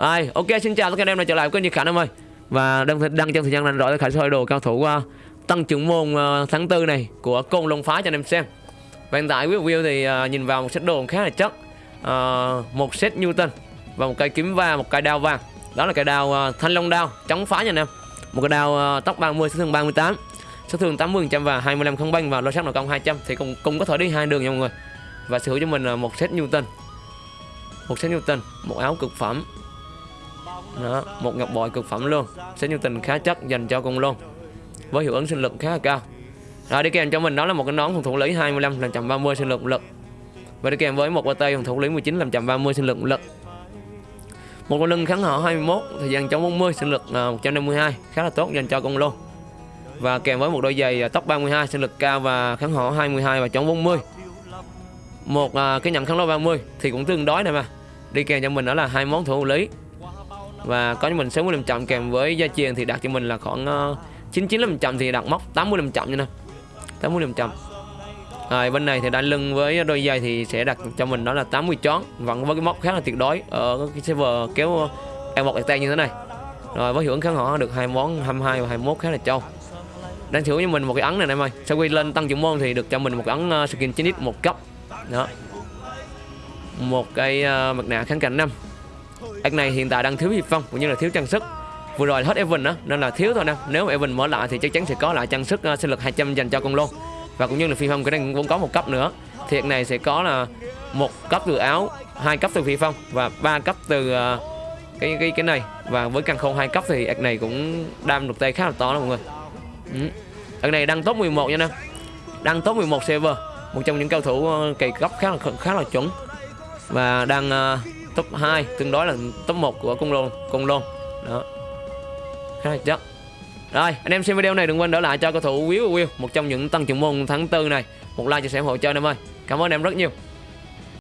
Rồi, ok xin chào tất cả anh em đã trở lại với kênh Khả Nam ơi. Và đang đăng trong thời gian rảnh rỗi Khánh soi đồ cao thủ uh, tăng trưởng môn uh, tháng tư này của Côn Long phá cho anh em xem. Và hiện tại quý review thì uh, nhìn vào một set đồ khá là chất. Uh, một set Newton và một cây kiếm va, một cây đao vàng. Đó là cây đao uh, thanh long đao chống phá nha anh em. Một cái đao uh, tốc 30 sát thương 38. Sát thương 80% và 25 không banh và lô sát nội công 200 thì cũng cũng có thể đi hai đường nha mọi người. Và sở hữu cho mình một set Newton. Một set Newton, một áo cực phẩm đó, một ngọc bội cực phẩm luôn. Sẽ như tình khá chất dành cho cùng luôn với hiệu ứng sinh lực khá là cao. Rồi đi kèm cho mình đó là một cái nón phòng thủ lý 25 làm chậm 30 sinh lực lực. Và đi kèm với một tay phòng thủ lý 19 làm chậm 30 sinh lực lực. Một con lưng kháng họ 21 thời gian chống 40 sinh lực à, 152 khá là tốt dành cho con luôn và kèm với một đôi giày à, tóc 32 sinh lực cao và kháng họ 22 và chống 40 một à, cái nhận kháng lô 30 thì cũng tương đối này mà. Đi kèm cho mình đó là hai món thủ lý và có cho mình 60 chậm kèm với gia truyền thì đặt cho mình là khoảng uh, 99 chậm thì đặt móc 80 chậm như nè. 80 chậm rồi bên này thì đai lưng với đôi giày thì sẽ đặt cho mình đó là 80 chón. Vẫn với cái móc khá là tuyệt đối ở cái server kéo em một tay như thế này. Rồi với hiệu ứng kháng họ được hai món 22 và 21 khá là trâu. Đang thử cho mình một cái ấn này em ơi. Sau khi lên tăng trưởng môn thì được cho mình một cái ấn ờ, skin 9x một cấp. Đó. Một cái uh, mặt nạ kháng cạnh năm anh này hiện tại đang thiếu hiệp phong cũng như là thiếu trang sức. Vừa rồi hết Evan đó nên là thiếu thôi nè. Nếu mà Evan mở lại thì chắc chắn sẽ có lại trang sức uh, sinh lực 200 dành cho con lô. Và cũng như là phi phong cái này cũng có một cấp nữa. Thì này sẽ có là một cấp từ áo hai cấp từ phi phong và ba cấp từ uh, cái cái cái này. Và với căn khôn hai cấp thì ác này cũng đam được tay khá là to đó mọi người. Ừ. ác này đang top 11 nha nè. Đang top 11 server một trong những cao thủ uh, cày cấp khá là khá là chuẩn. Và đang uh, top 2 tương đối là top 1 của cung lôn cung lôn đó. Khá là chắc rồi, anh em xem video này đừng quên đỡ lại cho cầu thủ Will Will một trong những tăng trưởng môn tháng tư này. Một like chia sẻ hỗ trợ em ơi. Cảm ơn em rất nhiều.